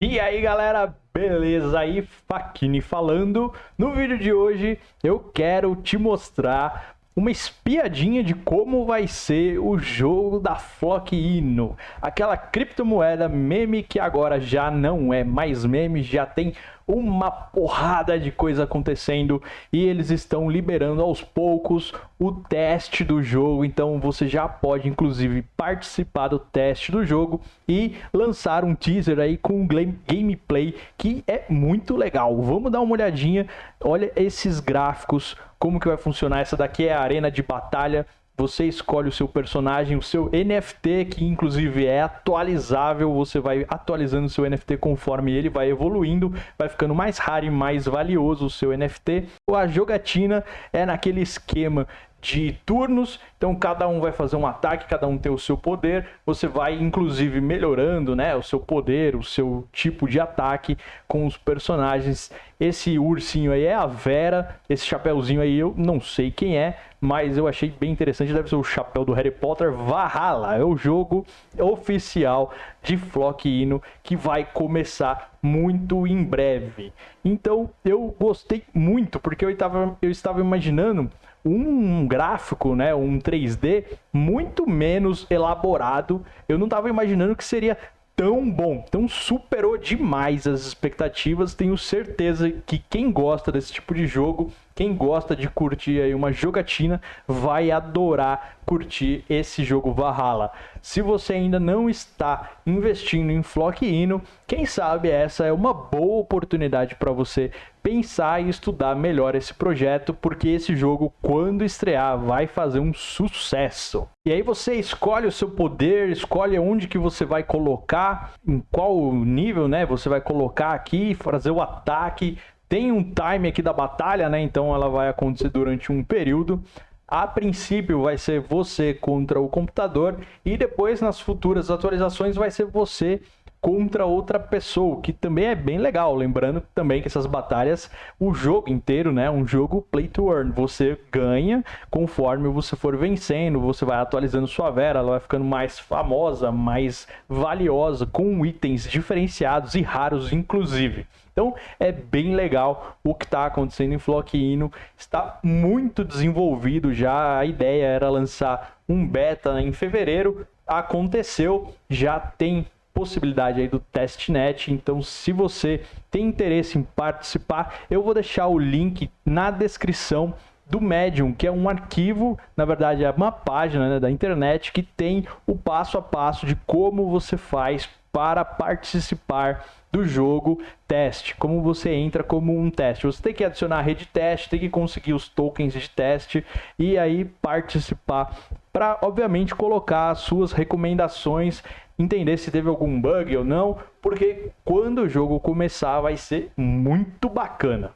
E aí galera, beleza? Aí Fakini falando. No vídeo de hoje eu quero te mostrar uma espiadinha de como vai ser o jogo da Flock Ino. Aquela criptomoeda meme que agora já não é mais meme, já tem uma porrada de coisa acontecendo e eles estão liberando aos poucos o teste do jogo, então você já pode inclusive participar do teste do jogo e lançar um teaser aí com um gameplay que é muito legal. Vamos dar uma olhadinha, olha esses gráficos, como que vai funcionar, essa daqui é a arena de batalha você escolhe o seu personagem, o seu NFT, que inclusive é atualizável, você vai atualizando o seu NFT conforme ele vai evoluindo, vai ficando mais raro e mais valioso o seu NFT. A jogatina é naquele esquema de turnos, então cada um vai fazer um ataque, cada um tem o seu poder, você vai inclusive melhorando, né, o seu poder, o seu tipo de ataque com os personagens. Esse ursinho aí é a Vera, esse chapéuzinho aí eu não sei quem é, mas eu achei bem interessante, deve ser o chapéu do Harry Potter Valhalla, é o jogo oficial de Flock Ino que vai começar muito em breve. Então eu gostei muito, porque eu estava, eu estava imaginando um gráfico, né, um 3D muito menos elaborado. Eu não estava imaginando que seria tão bom, então superou demais as expectativas. Tenho certeza que quem gosta desse tipo de jogo, quem gosta de curtir aí uma jogatina, vai adorar curtir esse jogo Valhalla. Se você ainda não está investindo em Flock Ino, quem sabe essa é uma boa oportunidade para você pensar e estudar melhor esse projeto, porque esse jogo, quando estrear, vai fazer um sucesso. E aí você escolhe o seu poder, escolhe onde que você vai colocar, em qual nível, né? Você vai colocar aqui, fazer o ataque. Tem um time aqui da batalha, né? Então ela vai acontecer durante um período. A princípio vai ser você contra o computador e depois nas futuras atualizações vai ser você contra outra pessoa, que também é bem legal. Lembrando também que essas batalhas, o jogo inteiro, né, um jogo play to earn. Você ganha conforme você for vencendo, você vai atualizando sua Vera, ela vai ficando mais famosa, mais valiosa, com itens diferenciados e raros inclusive. Então é bem legal o que está acontecendo em Flock. Está muito desenvolvido já. A ideia era lançar um beta em fevereiro. Aconteceu, já tem possibilidade aí do testnet. Então, se você tem interesse em participar, eu vou deixar o link na descrição do Medium, que é um arquivo, na verdade é uma página né, da internet que tem o passo a passo de como você faz para participar do jogo teste, como você entra como um teste. Você tem que adicionar a rede teste, tem que conseguir os tokens de teste e aí participar para, obviamente, colocar as suas recomendações, entender se teve algum bug ou não, porque quando o jogo começar vai ser muito bacana.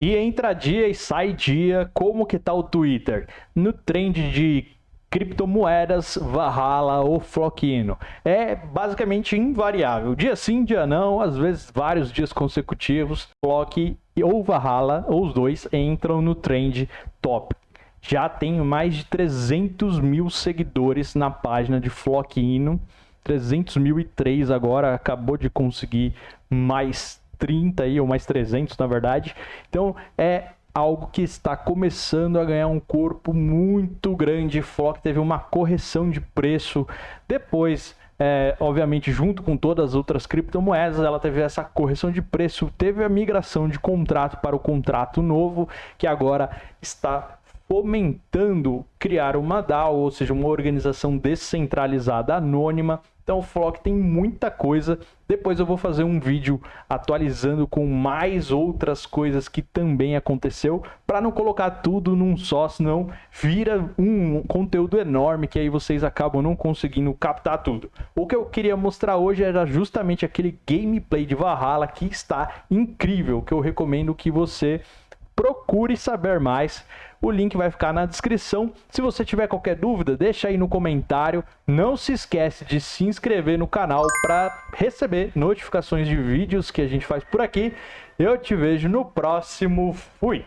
E entra dia e sai dia, como que tá o Twitter? No trend de criptomoedas, Valhalla ou Flockino. É basicamente invariável. Dia sim, dia não, às vezes vários dias consecutivos, Flock ou Valhalla, ou os dois, entram no trend top. Já tem mais de 300 mil seguidores na página de Flockino. 300.003 agora, acabou de conseguir mais 30 aí, ou mais 300 na verdade. Então é algo que está começando a ganhar um corpo muito grande. Flock teve uma correção de preço depois. É, obviamente, junto com todas as outras criptomoedas, ela teve essa correção de preço, teve a migração de contrato para o contrato novo, que agora está fomentando criar uma DAO, ou seja, uma organização descentralizada anônima então o Flock tem muita coisa. Depois eu vou fazer um vídeo atualizando com mais outras coisas que também aconteceu, para não colocar tudo num só, senão vira um conteúdo enorme que aí vocês acabam não conseguindo captar tudo. O que eu queria mostrar hoje era justamente aquele gameplay de Valhalla que está incrível, que eu recomendo que você procure saber mais. O link vai ficar na descrição. Se você tiver qualquer dúvida, deixa aí no comentário. Não se esquece de se inscrever no canal para receber notificações de vídeos que a gente faz por aqui. Eu te vejo no próximo. Fui!